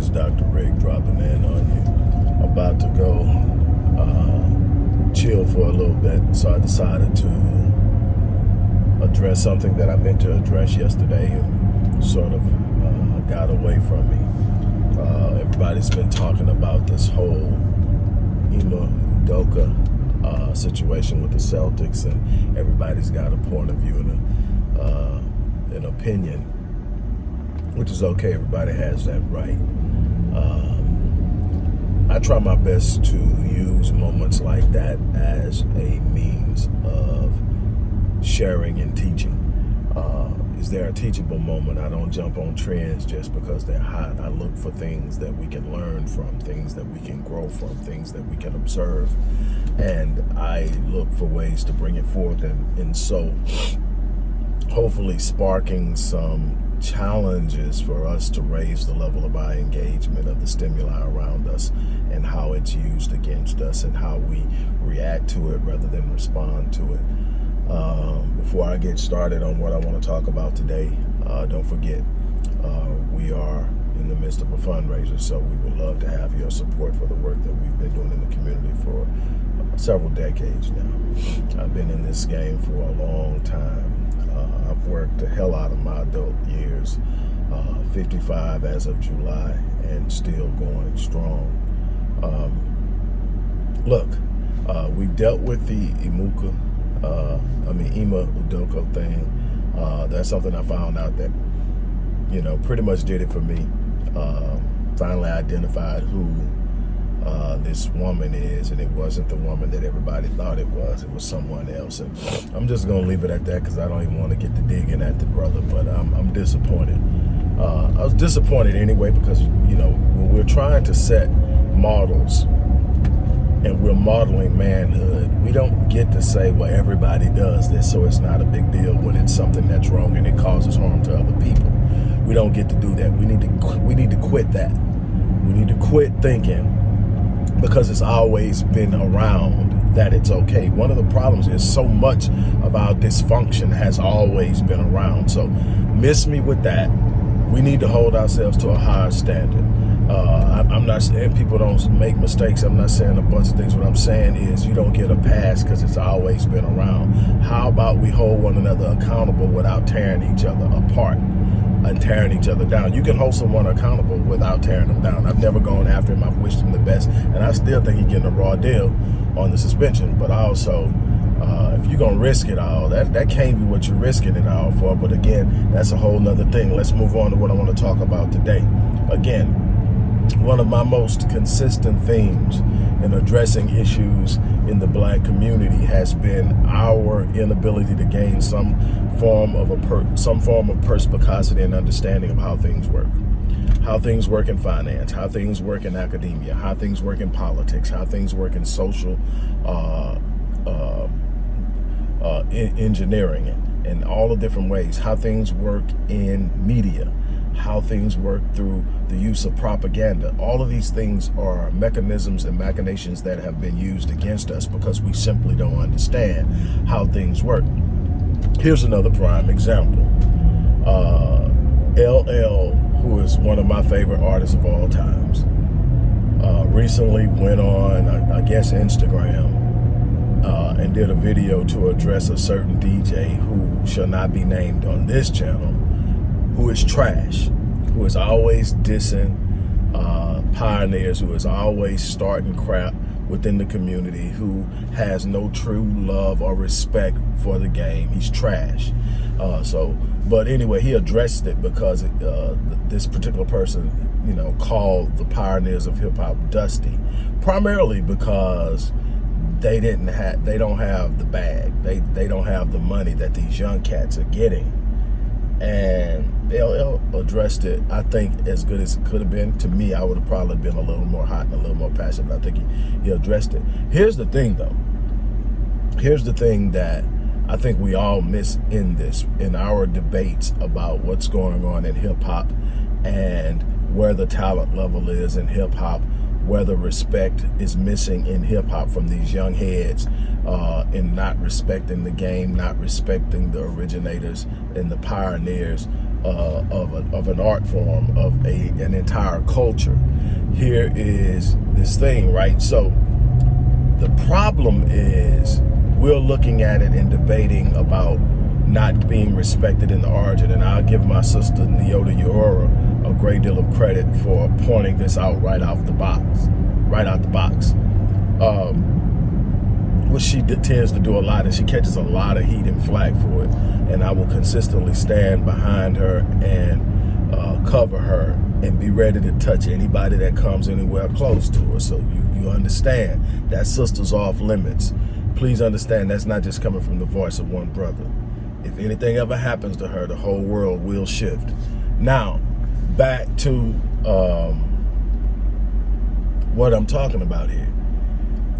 it's Dr. Rick dropping in on you. About to go uh, chill for a little bit, so I decided to address something that I meant to address yesterday and sort of uh, got away from me. Uh, everybody's been talking about this whole Ime Udoka uh, situation with the Celtics, and everybody's got a point of view and a, uh, an opinion which is okay. Everybody has that right. Um, I try my best to use moments like that as a means of sharing and teaching. Uh, is there a teachable moment? I don't jump on trends just because they're hot. I look for things that we can learn from, things that we can grow from, things that we can observe. And I look for ways to bring it forth. And, and so hopefully sparking some challenges for us to raise the level of our engagement of the stimuli around us and how it's used against us and how we react to it rather than respond to it. Um, before I get started on what I want to talk about today, uh, don't forget, uh, we are in the midst of a fundraiser, so we would love to have your support for the work that we've been doing in the community for several decades now. I've been in this game for a long time I've worked the hell out of my adult years, uh, 55 as of July, and still going strong. Um, look, uh, we dealt with the Imuka, uh, I mean Ime Udoka thing. Uh, that's something I found out that, you know, pretty much did it for me. Um, finally identified who uh, this woman is, and it wasn't the woman that everybody thought it was. It was someone else. And I'm just going to leave it at that because I don't even want to get to digging at the brother, but I'm, I'm disappointed. Uh, I was disappointed anyway because, you know, when we're trying to set models and we're modeling manhood, we don't get to say, well, everybody does this, so it's not a big deal when it's something that's wrong and it causes harm to other people. We don't get to do that. We need to we need to quit that. We need to quit thinking because it's always been around that it's okay. One of the problems is so much of our dysfunction has always been around. So miss me with that. We need to hold ourselves to a higher standard. Uh, I'm not saying people don't make mistakes. I'm not saying a bunch of things. What I'm saying is you don't get a pass because it's always been around. How about we hold one another accountable without tearing each other apart? And tearing each other down. You can hold someone accountable without tearing them down. I've never gone after him. I've wished him the best. And I still think he's getting a raw deal on the suspension. But also, uh, if you're going to risk it all, that, that can't be what you're risking it all for. But again, that's a whole nother thing. Let's move on to what I want to talk about today. Again, one of my most consistent themes in addressing issues in the black community has been our inability to gain some form of a some form of perspicacity and understanding of how things work. How things work in finance, how things work in academia, how things work in politics, how things work in social uh, uh, uh, engineering, and all the different ways, how things work in media, how things work through the use of propaganda. All of these things are mechanisms and machinations that have been used against us because we simply don't understand how things work. Here's another prime example. Uh, LL, who is one of my favorite artists of all times, uh, recently went on, I, I guess, Instagram uh, and did a video to address a certain DJ who shall not be named on this channel who is trash, who is always dissing uh, pioneers, who is always starting crap within the community, who has no true love or respect for the game. He's trash. Uh, so, but anyway, he addressed it because uh, this particular person, you know, called the pioneers of hip hop dusty, primarily because they didn't have, they don't have the bag. They they don't have the money that these young cats are getting, and LL addressed it, I think, as good as it could have been. To me, I would have probably been a little more hot and a little more passionate, I think he, he addressed it. Here's the thing, though. Here's the thing that I think we all miss in this, in our debates about what's going on in hip-hop and where the talent level is in hip-hop, where the respect is missing in hip-hop from these young heads uh, in not respecting the game, not respecting the originators and the pioneers uh, of, a, of an art form, of a an entire culture. Here is this thing, right? So the problem is we're looking at it and debating about not being respected in the origin. And I'll give my sister Nyota Uhura a great deal of credit for pointing this out right out the box, right out the box. Um, what she tends to do a lot and she catches a lot of heat and flack for it. And I will consistently stand behind her and uh, cover her and be ready to touch anybody that comes anywhere close to her. So you, you understand that sister's off limits. Please understand that's not just coming from the voice of one brother. If anything ever happens to her, the whole world will shift. Now, back to um, what I'm talking about here.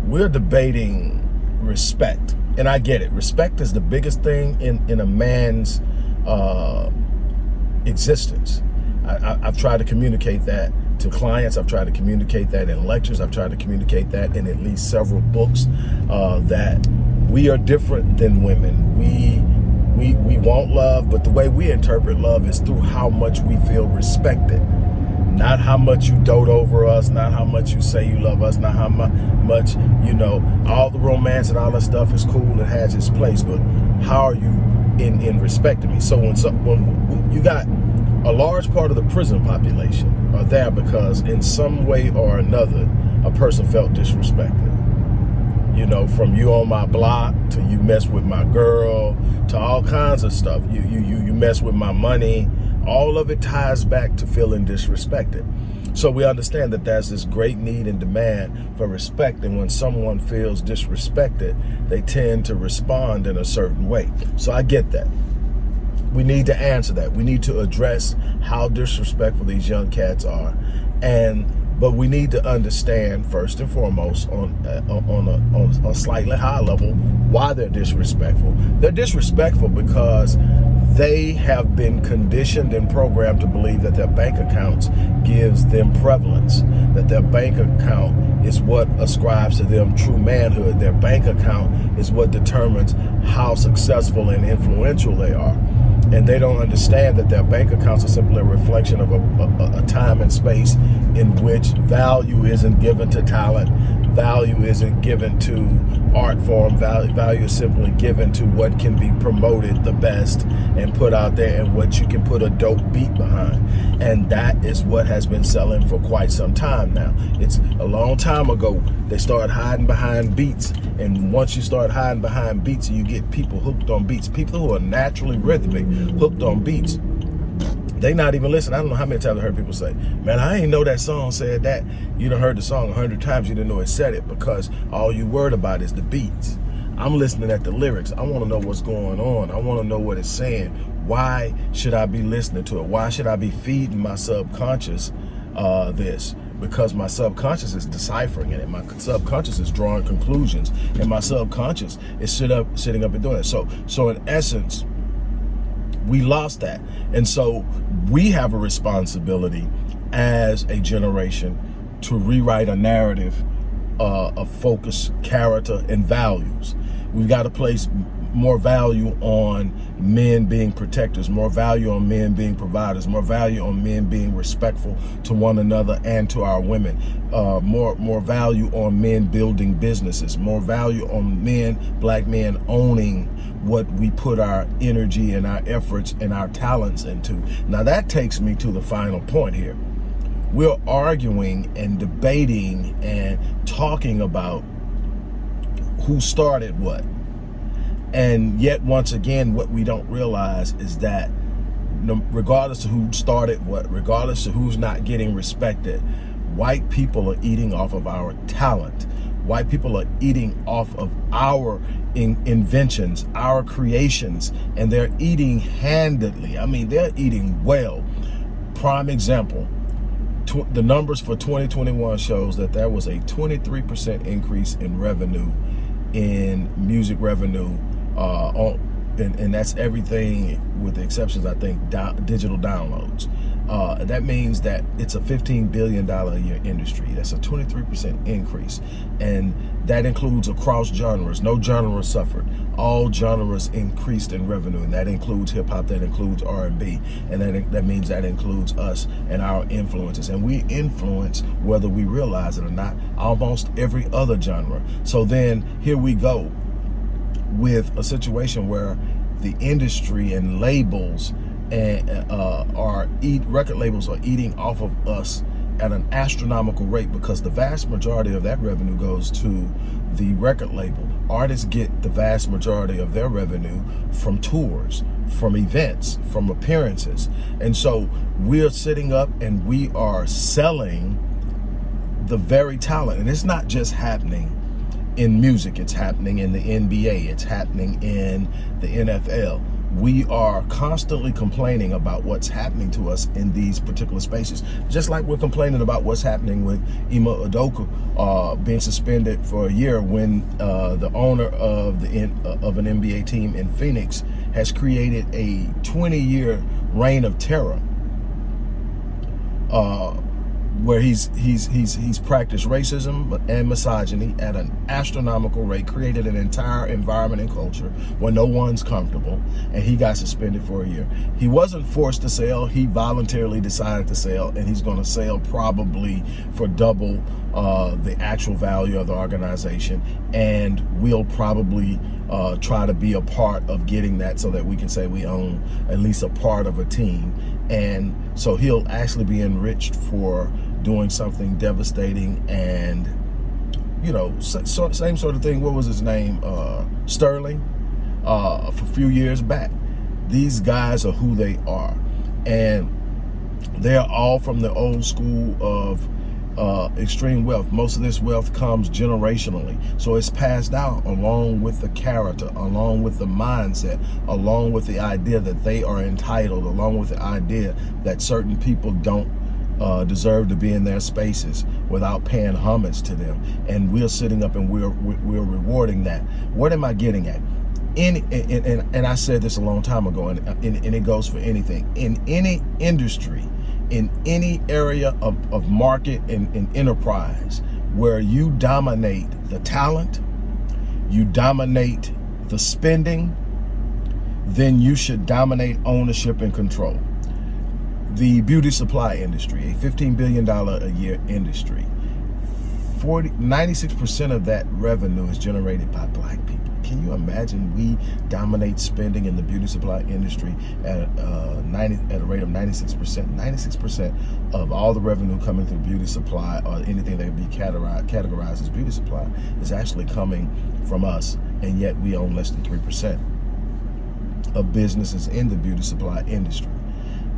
We're debating respect. And I get it. Respect is the biggest thing in, in a man's uh, existence. I, have tried to communicate that to clients. I've tried to communicate that in lectures. I've tried to communicate that in at least several books uh, that we are different than women. We we we want love, but the way we interpret love is through how much we feel respected. Not how much you dote over us, not how much you say you love us, not how much, you know, all the romance and all that stuff is cool and has its place, but how are you in, in respecting me? So when, when you got a large part of the prison population are there because in some way or another, a person felt disrespected. You know, from you on my block to you mess with my girl to all kinds of stuff. You you you you mess with my money. All of it ties back to feeling disrespected. So we understand that there's this great need and demand for respect. And when someone feels disrespected, they tend to respond in a certain way. So I get that we need to answer that. We need to address how disrespectful these young cats are. And but we need to understand first and foremost on uh, on, a, on a slightly high level why they're disrespectful. They're disrespectful because they have been conditioned and programmed to believe that their bank accounts gives them prevalence, that their bank account is what ascribes to them true manhood. Their bank account is what determines how successful and influential they are and they don't understand that their bank accounts are simply a reflection of a, a, a, time and space in which value isn't given to talent, value isn't given to art form, value, value is simply given to what can be promoted the best and put out there and what you can put a dope beat behind. And that is what has been selling for quite some time now. It's a long time ago, they started hiding behind beats. And once you start hiding behind beats, you get people hooked on beats. People who are naturally rhythmic, hooked on beats they not even listen. I don't know how many times I heard people say, man, I ain't know that song said that. You done heard the song a hundred times, you didn't know it said it because all you worried about is the beats. I'm listening at the lyrics. I want to know what's going on. I want to know what it's saying. Why should I be listening to it? Why should I be feeding my subconscious uh, this? Because my subconscious is deciphering it, and my subconscious is drawing conclusions, and my subconscious is sit up, sitting up and doing it. So, so in essence, we lost that. And so we have a responsibility as a generation to rewrite a narrative uh, of focus, character, and values. We've got to place more value on men being protectors, more value on men being providers, more value on men being respectful to one another and to our women, uh, more more value on men building businesses, more value on men, black men owning what we put our energy and our efforts and our talents into. Now that takes me to the final point here. We're arguing and debating and talking about who started what. And yet, once again, what we don't realize is that regardless of who started what, regardless of who's not getting respected, white people are eating off of our talent. White people are eating off of our in inventions, our creations, and they're eating handedly. I mean, they're eating well. Prime example, the numbers for 2021 shows that there was a 23% increase in revenue, in music revenue, uh, on, and, and that's everything with the exceptions, I think, digital downloads. Uh, that means that it's a $15 billion a year industry. That's a 23% increase. And that includes across genres. No genre suffered. All genres increased in revenue. And that includes hip hop, that includes R&B. And that, that means that includes us and our influences. And we influence, whether we realize it or not, almost every other genre. So then here we go with a situation where the industry and labels and uh, are eat record labels are eating off of us at an astronomical rate because the vast majority of that revenue goes to the record label. Artists get the vast majority of their revenue from tours, from events, from appearances. And so we're sitting up and we are selling the very talent. And it's not just happening in music, it's happening in the NBA, it's happening in the NFL we are constantly complaining about what's happening to us in these particular spaces. Just like we're complaining about what's happening with Ime Udoka uh, being suspended for a year when uh, the owner of the uh, of an NBA team in Phoenix has created a 20-year reign of terror. Uh, where he's he's he's he's practiced racism and misogyny at an astronomical rate, created an entire environment and culture where no one's comfortable, and he got suspended for a year. He wasn't forced to sell; he voluntarily decided to sell, and he's going to sell probably for double uh, the actual value of the organization, and we'll probably uh, try to be a part of getting that so that we can say we own at least a part of a team. And so he'll actually be enriched for doing something devastating and you know so, same sort of thing what was his name uh, Sterling uh, for a few years back. These guys are who they are. And they're all from the old school of uh, extreme wealth. Most of this wealth comes generationally. So it's passed out along with the character along with the mindset along with the idea that they are entitled along with the idea that certain people don't uh, deserve to be in their spaces without paying homage to them. And we're sitting up and we're, we're rewarding that. What am I getting at? In, and, and, and I said this a long time ago, and, and, and it goes for anything. In any industry, in any area of, of market and, and enterprise where you dominate the talent, you dominate the spending, then you should dominate ownership and control the beauty supply industry, a $15 billion a year industry. 40, 96% of that revenue is generated by black people. Can you imagine we dominate spending in the beauty supply industry at, uh, 90, at a rate of 96%? 96% of all the revenue coming through beauty supply or anything that can be categorized, categorized as beauty supply is actually coming from us, and yet we own less than 3% of businesses in the beauty supply industry.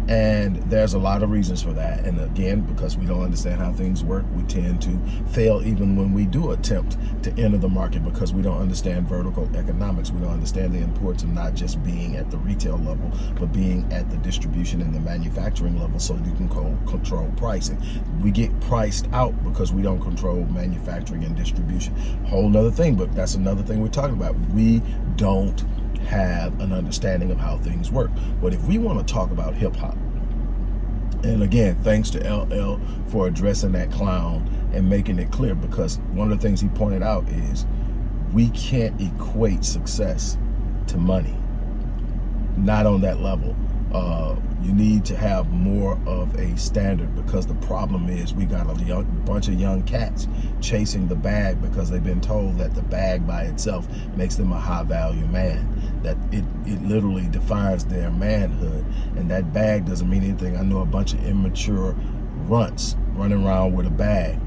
And there's a lot of reasons for that. And again, because we don't understand how things work, we tend to fail even when we do attempt to enter the market because we don't understand vertical economics. We don't understand the importance of not just being at the retail level, but being at the distribution and the manufacturing level so you can control pricing. We get priced out because we don't control manufacturing and distribution. Whole nother thing, but that's another thing we're talking about. We don't have an understanding of how things work. But if we want to talk about hip hop, and again, thanks to LL for addressing that clown and making it clear because one of the things he pointed out is we can't equate success to money. Not on that level. Uh, you need to have more of a standard because the problem is we got a young, bunch of young cats chasing the bag because they've been told that the bag by itself makes them a high value man that it, it literally defines their manhood and that bag doesn't mean anything I know a bunch of immature runts running around with a bag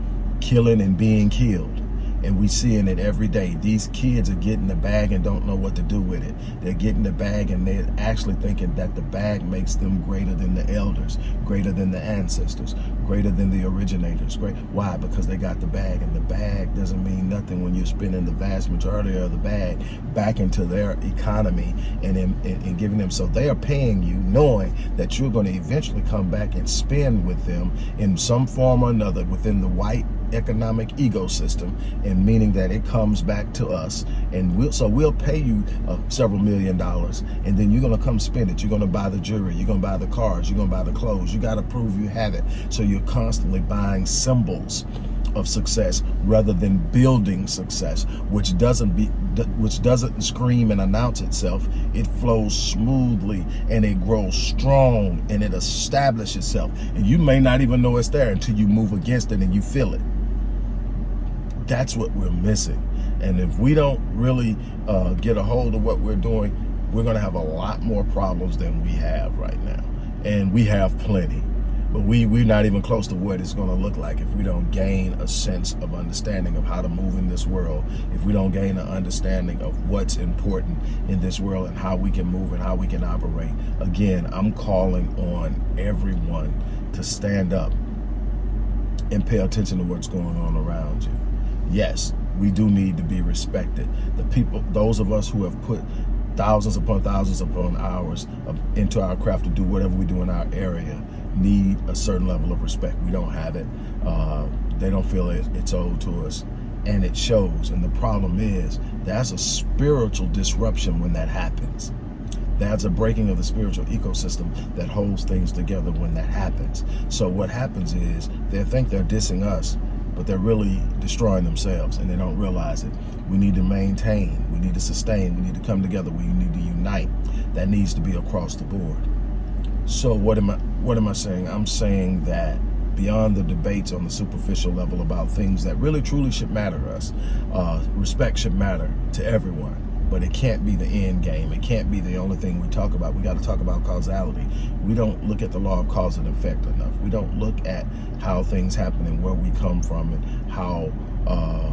killing and being killed and we seeing it every day. These kids are getting the bag and don't know what to do with it. They're getting the bag and they're actually thinking that the bag makes them greater than the elders, greater than the ancestors, greater than the originators. Great. Why? Because they got the bag and the bag doesn't mean nothing when you're spending the vast majority of the bag back into their economy and, in, and giving them. So they are paying you knowing that you're going to eventually come back and spend with them in some form or another within the white economic ecosystem, and meaning that it comes back to us. And we'll, so we'll pay you uh, several million dollars, and then you're gonna come spend it. You're gonna buy the jewelry, you're gonna buy the cars, you're gonna buy the clothes. You gotta prove you have it. So you're constantly buying symbols of success rather than building success, which doesn't be which doesn't scream and announce itself. It flows smoothly and it grows strong and it establishes itself. And you may not even know it's there until you move against it and you feel it. That's what we're missing. And if we don't really uh, get a hold of what we're doing, we're going to have a lot more problems than we have right now. And we have plenty. But we, we're not even close to what it's going to look like if we don't gain a sense of understanding of how to move in this world, if we don't gain an understanding of what's important in this world and how we can move and how we can operate. Again, I'm calling on everyone to stand up and pay attention to what's going on around you. Yes, we do need to be respected. The people, those of us who have put thousands upon thousands upon hours of, into our craft to do whatever we do in our area, need a certain level of respect. We don't have it. Uh, they don't feel it, it's owed to us. And it shows. And the problem is, that's a spiritual disruption when that happens. That's a breaking of the spiritual ecosystem that holds things together when that happens. So what happens is they think they're dissing us, but they're really destroying themselves and they don't realize it. We need to maintain, we need to sustain, we need to come together, we need to unite. That needs to be across the board. So what am I what am I saying? I'm saying that beyond the debates on the superficial level about things that really truly should matter to us, uh, respect should matter to everyone. But it can't be the end game. It can't be the only thing we talk about. We got to talk about causality. We don't look at the law of cause and effect enough. We don't look at how things happen and where we come from and how uh,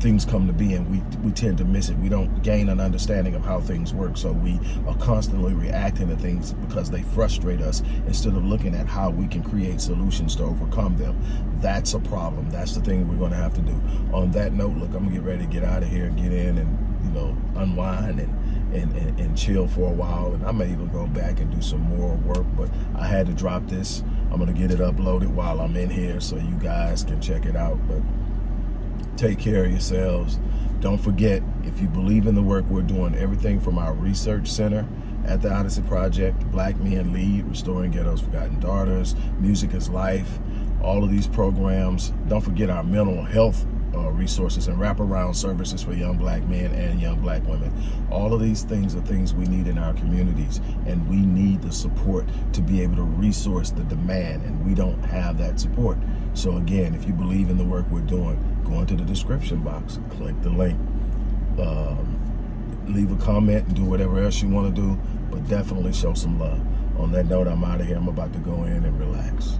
things come to be and we, we tend to miss it. We don't gain an understanding of how things work. So we are constantly reacting to things because they frustrate us instead of looking at how we can create solutions to overcome them. That's a problem. That's the thing we're going to have to do. On that note, look, I'm going to get ready to get out of here, and get in and, you know, unwind and and, and, and, chill for a while. And I may even go back and do some more work, but I had to drop this. I'm to get it uploaded while I'm in here so you guys can check it out. But take care of yourselves. Don't forget, if you believe in the work we're doing, everything from our research center at the Odyssey Project, Black Men Lead, Restoring Ghetto's Forgotten Daughters, Music is Life, all of these programs. Don't forget our mental health uh, resources and wraparound services for young black men and young black women. All of these things are things we need in our communities and we need the support to be able to resource the demand and we don't have that support. So again, if you believe in the work we're doing, go into the description box, click the link, um, leave a comment and do whatever else you want to do, but definitely show some love. On that note, I'm out of here. I'm about to go in and relax.